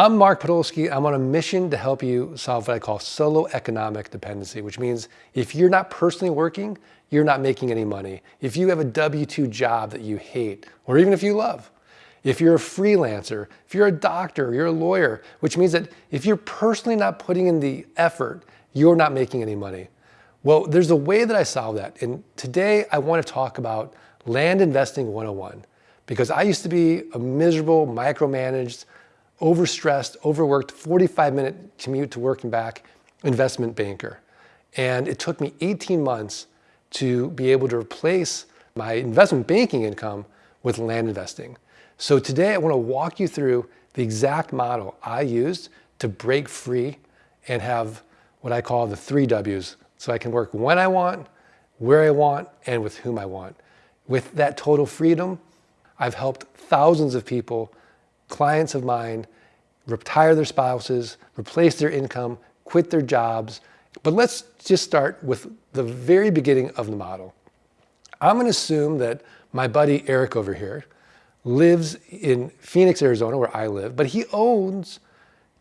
I'm Mark Podolsky. I'm on a mission to help you solve what I call solo economic dependency, which means if you're not personally working, you're not making any money. If you have a W-2 job that you hate, or even if you love, if you're a freelancer, if you're a doctor, you're a lawyer, which means that if you're personally not putting in the effort, you're not making any money. Well, there's a way that I solve that. And today I want to talk about land investing 101 because I used to be a miserable, micromanaged, overstressed, overworked, 45 minute commute to work and back investment banker. And it took me 18 months to be able to replace my investment banking income with land investing. So today I want to walk you through the exact model I used to break free and have what I call the three W's. So I can work when I want, where I want, and with whom I want. With that total freedom, I've helped thousands of people, clients of mine, retire their spouses, replace their income, quit their jobs. But let's just start with the very beginning of the model. I'm gonna assume that my buddy Eric over here lives in Phoenix, Arizona, where I live, but he owns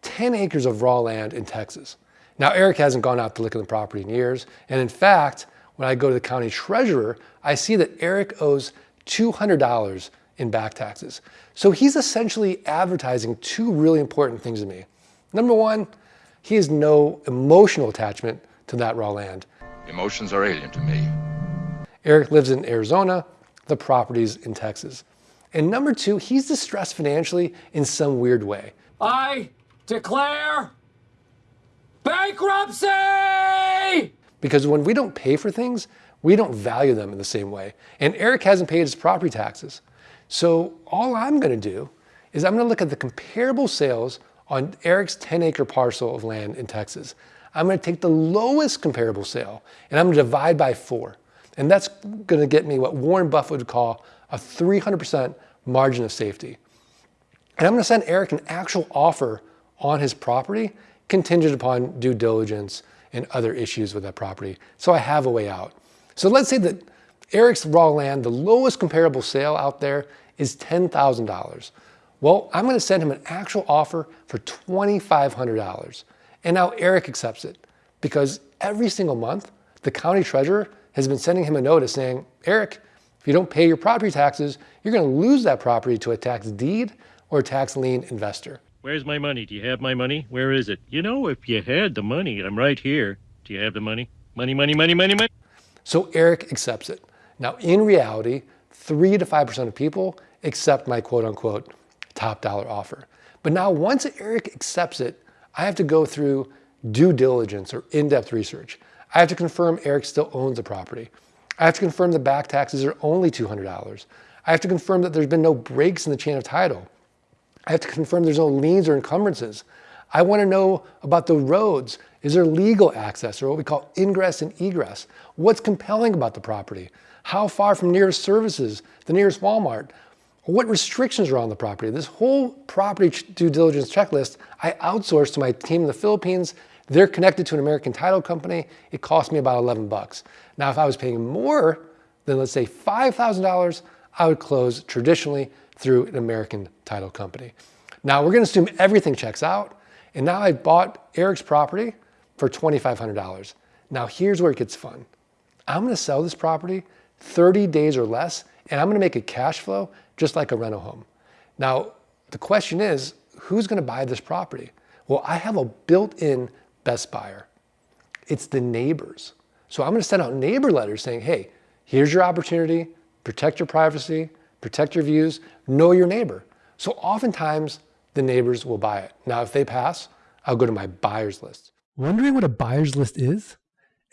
10 acres of raw land in Texas. Now, Eric hasn't gone out to look at the property in years. And in fact, when I go to the county treasurer, I see that Eric owes $200 in back taxes. So he's essentially advertising two really important things to me. Number one, he has no emotional attachment to that raw land. Emotions are alien to me. Eric lives in Arizona, the property's in Texas. And number two, he's distressed financially in some weird way. I declare bankruptcy! Because when we don't pay for things, we don't value them in the same way. And Eric hasn't paid his property taxes. So all I'm gonna do is I'm gonna look at the comparable sales on Eric's 10 acre parcel of land in Texas. I'm gonna take the lowest comparable sale and I'm gonna divide by four. And that's gonna get me what Warren Buffett would call a 300% margin of safety. And I'm gonna send Eric an actual offer on his property contingent upon due diligence and other issues with that property. So I have a way out. So let's say that Eric's raw land, the lowest comparable sale out there is $10,000. Well, I'm gonna send him an actual offer for $2,500. And now Eric accepts it because every single month, the county treasurer has been sending him a notice saying, Eric, if you don't pay your property taxes, you're gonna lose that property to a tax deed or a tax lien investor. Where's my money? Do you have my money? Where is it? You know, if you had the money, I'm right here. Do you have the money? Money, money, money, money, money. So Eric accepts it. Now, in reality, three to 5% of people accept my quote unquote top dollar offer. But now once Eric accepts it, I have to go through due diligence or in-depth research. I have to confirm Eric still owns the property. I have to confirm the back taxes are only $200. I have to confirm that there's been no breaks in the chain of title. I have to confirm there's no liens or encumbrances. I want to know about the roads. Is there legal access or what we call ingress and egress? What's compelling about the property? How far from nearest services, the nearest Walmart? What restrictions are on the property? This whole property due diligence checklist, I outsourced to my team in the Philippines. They're connected to an American title company. It cost me about 11 bucks. Now, if I was paying more than let's say $5,000, I would close traditionally through an American title company. Now we're gonna assume everything checks out. And now I bought Eric's property for $2,500. Now here's where it gets fun. I'm gonna sell this property 30 days or less, and I'm gonna make a cash flow just like a rental home. Now, the question is, who's gonna buy this property? Well, I have a built-in best buyer. It's the neighbors. So I'm gonna send out neighbor letters saying, hey, here's your opportunity, protect your privacy, protect your views, know your neighbor. So oftentimes the neighbors will buy it. Now, if they pass, I'll go to my buyer's list. Wondering what a buyer's list is?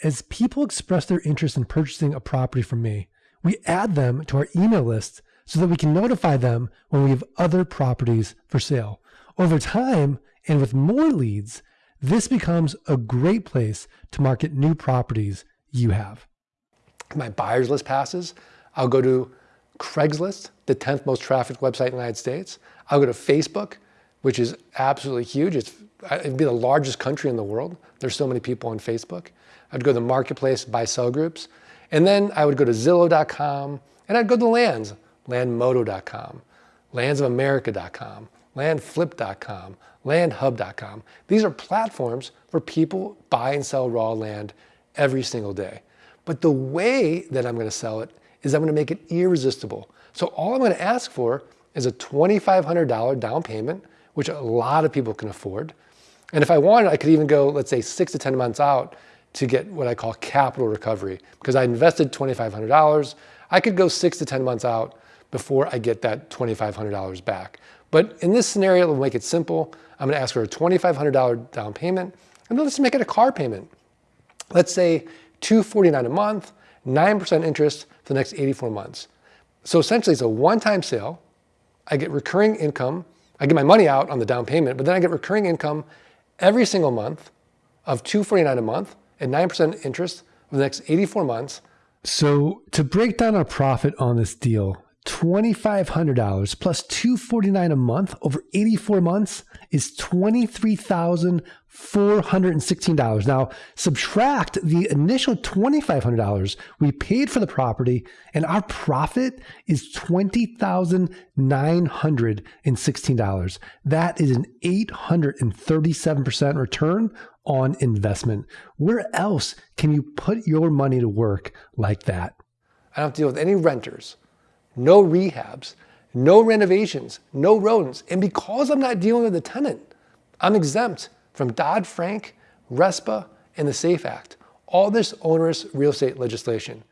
As people express their interest in purchasing a property from me, we add them to our email list so that we can notify them when we have other properties for sale. Over time, and with more leads, this becomes a great place to market new properties you have. My buyer's list passes, I'll go to Craigslist, the 10th most trafficked website in the United States. I'll go to Facebook, which is absolutely huge. It's, it'd be the largest country in the world. There's so many people on Facebook. I'd go to the marketplace, buy sell groups. And then I would go to Zillow.com and I'd go to Lands, landmodo.com, landsofamerica.com, landflip.com, landhub.com. These are platforms where people buy and sell raw land every single day. But the way that I'm going to sell it is I'm going to make it irresistible. So all I'm going to ask for is a $2,500 down payment, which a lot of people can afford. And if I wanted, I could even go, let's say, six to 10 months out to get what I call capital recovery. Because I invested $2,500, I could go six to 10 months out before I get that $2,500 back. But in this scenario, we'll make it simple. I'm gonna ask for a $2,500 down payment, and let's make it a car payment. Let's say 249 a month, 9% interest for the next 84 months. So essentially it's a one-time sale. I get recurring income. I get my money out on the down payment, but then I get recurring income every single month of 249 a month at 9% interest for the next 84 months. So to break down our profit on this deal, $2,500 plus $249 a month over 84 months is $23,416. Now, subtract the initial $2,500 we paid for the property, and our profit is $20,916. That is an 837% return on investment. Where else can you put your money to work like that? I don't have to deal with any renters no rehabs, no renovations, no rodents. And because I'm not dealing with a tenant, I'm exempt from Dodd-Frank, RESPA, and the SAFE Act, all this onerous real estate legislation.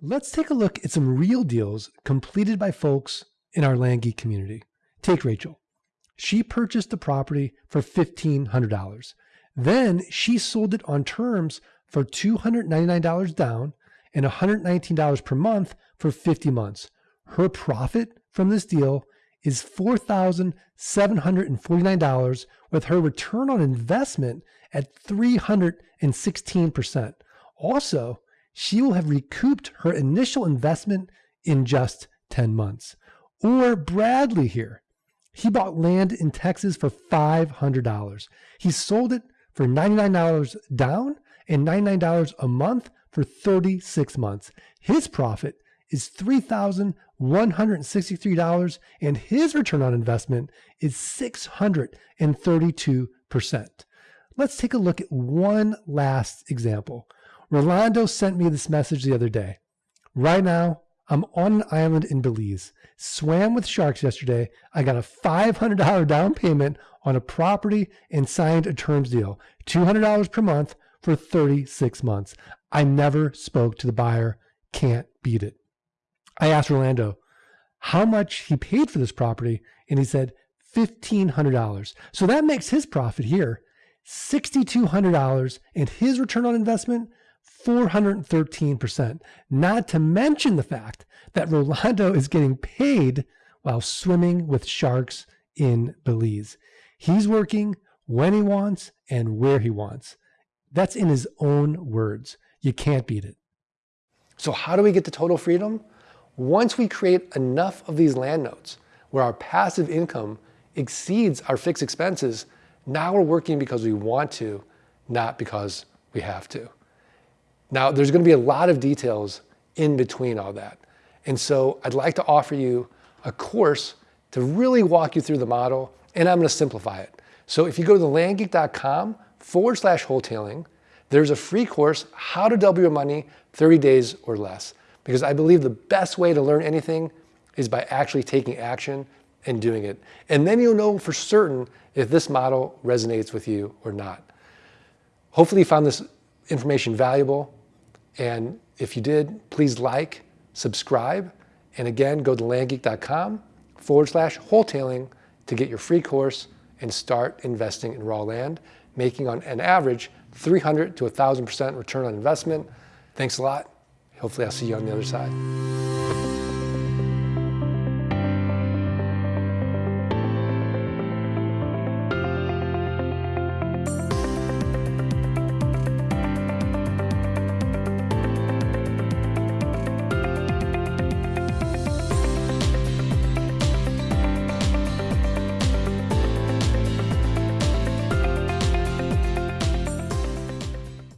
Let's take a look at some real deals completed by folks in our land geek community. Take Rachel. She purchased the property for $1,500. Then she sold it on terms for $299 down and $119 per month for 50 months. Her profit from this deal is $4,749 with her return on investment at 316%. Also, she will have recouped her initial investment in just 10 months. Or Bradley here. He bought land in Texas for $500. He sold it for $99 down and $99 a month for 36 months. His profit is $3,163 and his return on investment is 632%. Let's take a look at one last example. Rolando sent me this message the other day. Right now, I'm on an island in Belize. Swam with sharks yesterday. I got a $500 down payment on a property and signed a terms deal. $200 per month for 36 months. I never spoke to the buyer. Can't beat it. I asked Rolando how much he paid for this property, and he said $1,500. So that makes his profit here $6,200 and his return on investment 413%. Not to mention the fact that Rolando is getting paid while swimming with sharks in Belize. He's working when he wants and where he wants. That's in his own words. You can't beat it. So, how do we get to total freedom? Once we create enough of these land notes where our passive income exceeds our fixed expenses, now we're working because we want to, not because we have to. Now, there's going to be a lot of details in between all that. And so I'd like to offer you a course to really walk you through the model, and I'm going to simplify it. So if you go to landgeek.com forward slash wholetailing, there's a free course, How to Double Your Money 30 Days or Less because I believe the best way to learn anything is by actually taking action and doing it. And then you'll know for certain if this model resonates with you or not. Hopefully you found this information valuable. And if you did, please like, subscribe, and again, go to landgeek.com forward slash wholetailing to get your free course and start investing in raw land, making on an average 300 to 1,000% return on investment. Thanks a lot. Hopefully I'll see you on the other side.